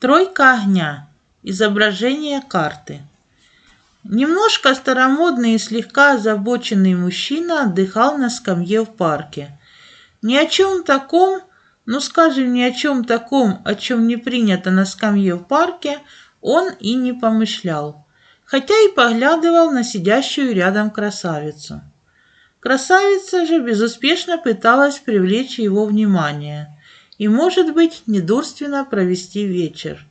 Тройка огня. Изображение карты. Немножко старомодный и слегка озабоченный мужчина отдыхал на скамье в парке. Ни о чем таком, ну скажем, ни о чем таком, о чем не принято на скамье в парке, он и не помышлял, хотя и поглядывал на сидящую рядом красавицу. Красавица же безуспешно пыталась привлечь его внимание и, может быть, недурственно провести вечер.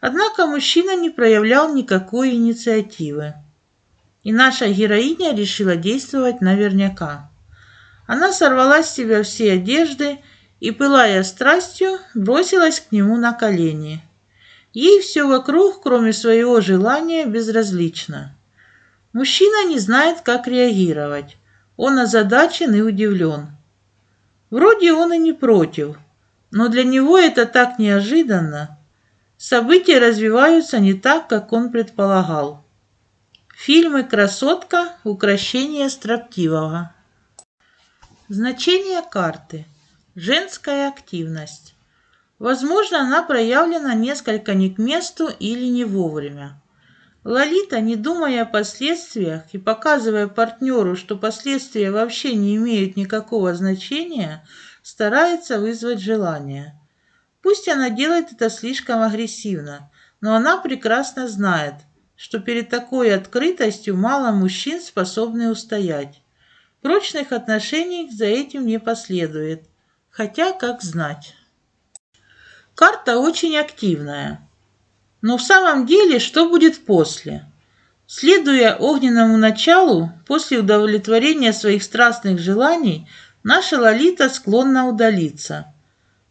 Однако мужчина не проявлял никакой инициативы. И наша героиня решила действовать наверняка. Она сорвала с себя все одежды и, пылая страстью, бросилась к нему на колени. Ей все вокруг, кроме своего желания, безразлично. Мужчина не знает, как реагировать. Он озадачен и удивлен. Вроде он и не против, но для него это так неожиданно. События развиваются не так, как он предполагал. Фильмы «Красотка. Укращение строптивого». Значение карты. Женская активность. Возможно, она проявлена несколько не к месту или не вовремя. Лолита, не думая о последствиях и показывая партнеру, что последствия вообще не имеют никакого значения, старается вызвать желание. Пусть она делает это слишком агрессивно, но она прекрасно знает, что перед такой открытостью мало мужчин способны устоять. Прочных отношений за этим не последует, хотя как знать. Карта очень активная. Но в самом деле, что будет после? Следуя огненному началу, после удовлетворения своих страстных желаний, наша Лолита склонна удалиться.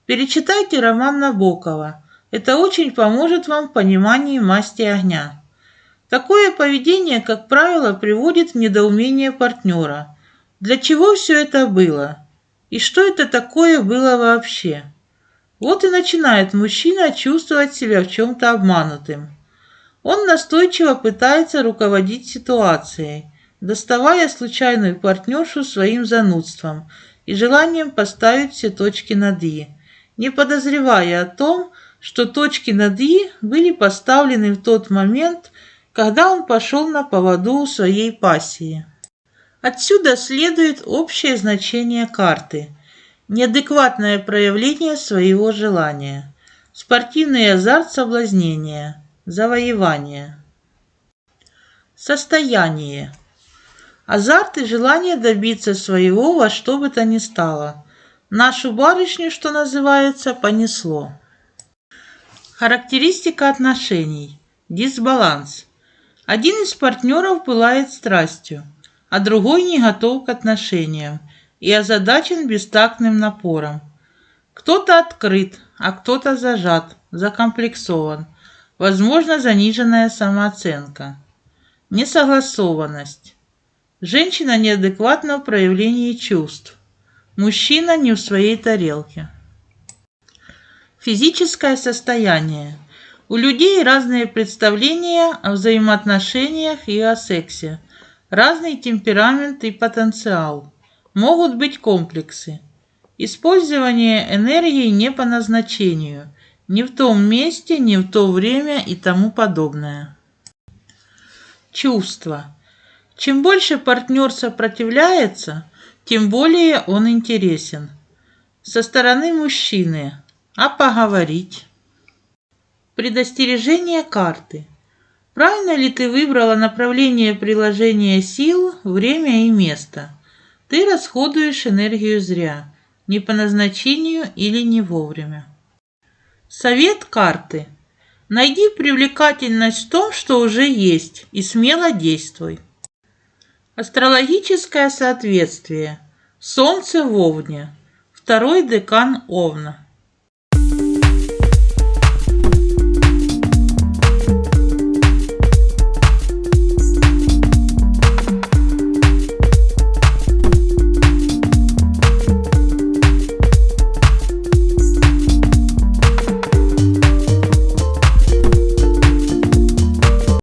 Перечитайте роман Набокова. Это очень поможет вам в понимании масти огня. Такое поведение, как правило, приводит в недоумение партнера. Для чего все это было? И что это такое было вообще? Вот и начинает мужчина чувствовать себя в чем-то обманутым. Он настойчиво пытается руководить ситуацией, доставая случайную партнершу своим занудством и желанием поставить все точки над «и», не подозревая о том, что точки над «и» были поставлены в тот момент, когда он пошел на поводу у своей пассии. Отсюда следует общее значение карты – неадекватное проявление своего желания, спортивный азарт соблазнения, завоевание. Состояние. Азарт и желание добиться своего во что бы то ни стало. Нашу барышню, что называется, понесло. Характеристика отношений. Дисбаланс. Один из партнеров пылает страстью, а другой не готов к отношениям и озадачен бестактным напором. Кто-то открыт, а кто-то зажат, закомплексован. Возможно, заниженная самооценка. Несогласованность. Женщина неадекватна в проявлении чувств. Мужчина не в своей тарелке. Физическое состояние. У людей разные представления о взаимоотношениях и о сексе. Разный темперамент и потенциал. Могут быть комплексы. Использование энергии не по назначению, не в том месте, не в то время и тому подобное. Чувства. Чем больше партнер сопротивляется, тем более он интересен. Со стороны мужчины. А поговорить? Предостережение карты. Правильно ли ты выбрала направление приложения сил, время и место? Ты расходуешь энергию зря, не по назначению или не вовремя. Совет карты. Найди привлекательность в том, что уже есть, и смело действуй. Астрологическое соответствие. Солнце в Овне. Второй декан Овна.